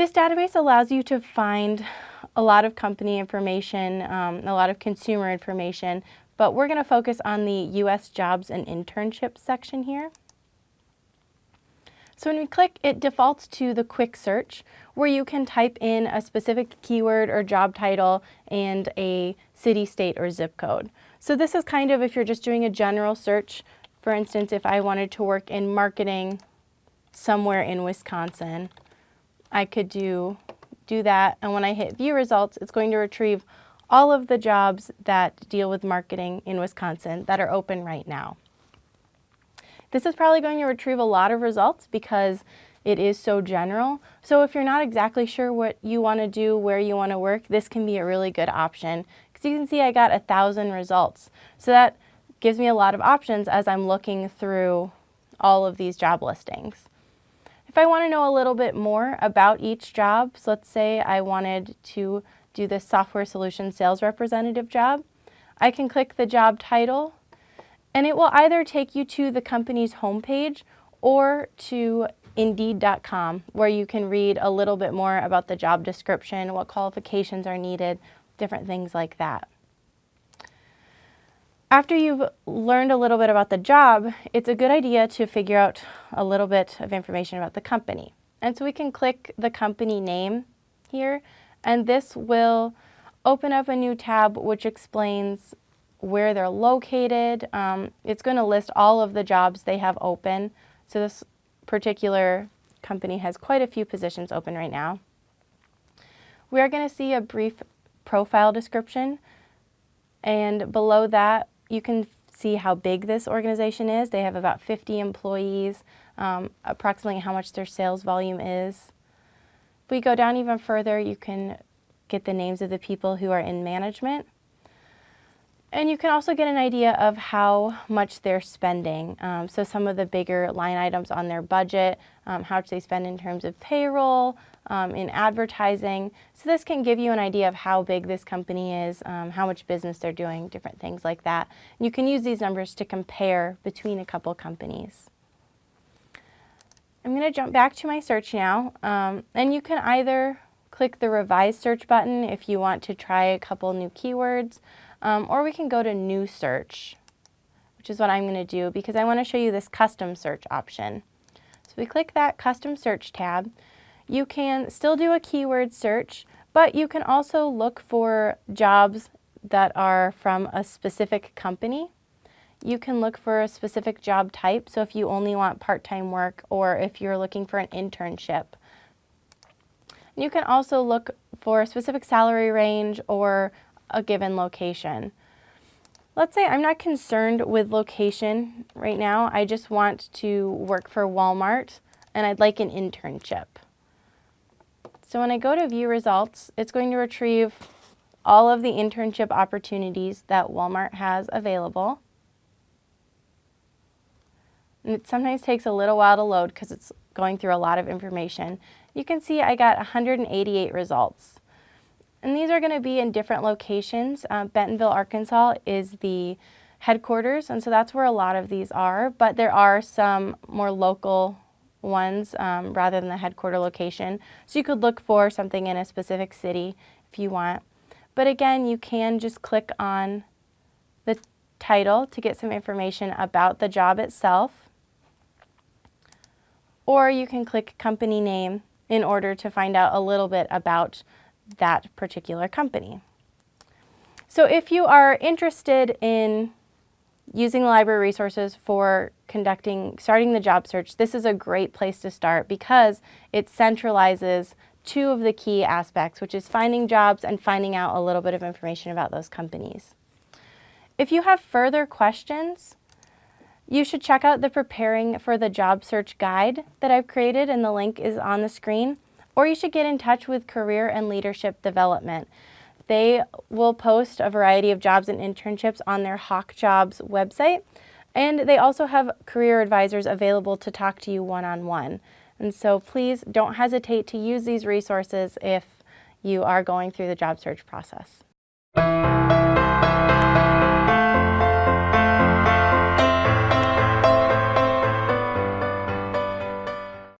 This database allows you to find a lot of company information, um, a lot of consumer information, but we're going to focus on the U.S. Jobs and Internships section here. So when we click, it defaults to the quick search where you can type in a specific keyword or job title and a city, state, or zip code. So this is kind of if you're just doing a general search, for instance, if I wanted to work in marketing somewhere in Wisconsin, I could do, do that. And when I hit view results, it's going to retrieve all of the jobs that deal with marketing in Wisconsin that are open right now. This is probably going to retrieve a lot of results because it is so general. So if you're not exactly sure what you want to do, where you want to work, this can be a really good option. Because you can see I got a thousand results. So that gives me a lot of options as I'm looking through all of these job listings. If I want to know a little bit more about each job, so let's say I wanted to do this software solution sales representative job, I can click the job title and it will either take you to the company's homepage or to Indeed.com where you can read a little bit more about the job description, what qualifications are needed, different things like that. After you've learned a little bit about the job, it's a good idea to figure out a little bit of information about the company. And so we can click the company name here, and this will open up a new tab which explains where they're located. Um, it's going to list all of the jobs they have open. So this particular company has quite a few positions open right now. We are going to see a brief profile description and below that you can see how big this organization is. They have about 50 employees, um, approximately how much their sales volume is. If we go down even further, you can get the names of the people who are in management. And you can also get an idea of how much they're spending. Um, so some of the bigger line items on their budget, um, how much they spend in terms of payroll, um, in advertising. So this can give you an idea of how big this company is, um, how much business they're doing, different things like that. And you can use these numbers to compare between a couple companies. I'm going to jump back to my search now, um, and you can either click the revise search button if you want to try a couple new keywords, um, or we can go to new search, which is what I'm going to do because I want to show you this custom search option. So we click that custom search tab. You can still do a keyword search, but you can also look for jobs that are from a specific company. You can look for a specific job type, so if you only want part-time work or if you're looking for an internship. You can also look for a specific salary range or a given location. Let's say I'm not concerned with location right now. I just want to work for Walmart and I'd like an internship. So when I go to view results, it's going to retrieve all of the internship opportunities that Walmart has available. And it sometimes takes a little while to load because it's going through a lot of information. You can see I got 188 results. And these are going to be in different locations. Uh, Bentonville, Arkansas is the headquarters, and so that's where a lot of these are, but there are some more local ones um, rather than the headquarter location. So you could look for something in a specific city if you want. But again, you can just click on the title to get some information about the job itself. Or you can click company name in order to find out a little bit about that particular company. So if you are interested in using library resources for conducting, starting the job search, this is a great place to start because it centralizes two of the key aspects, which is finding jobs and finding out a little bit of information about those companies. If you have further questions, you should check out the Preparing for the Job Search Guide that I've created and the link is on the screen or you should get in touch with Career and Leadership Development. They will post a variety of jobs and internships on their Hawk Jobs website, and they also have career advisors available to talk to you one-on-one. -on -one. And so please don't hesitate to use these resources if you are going through the job search process.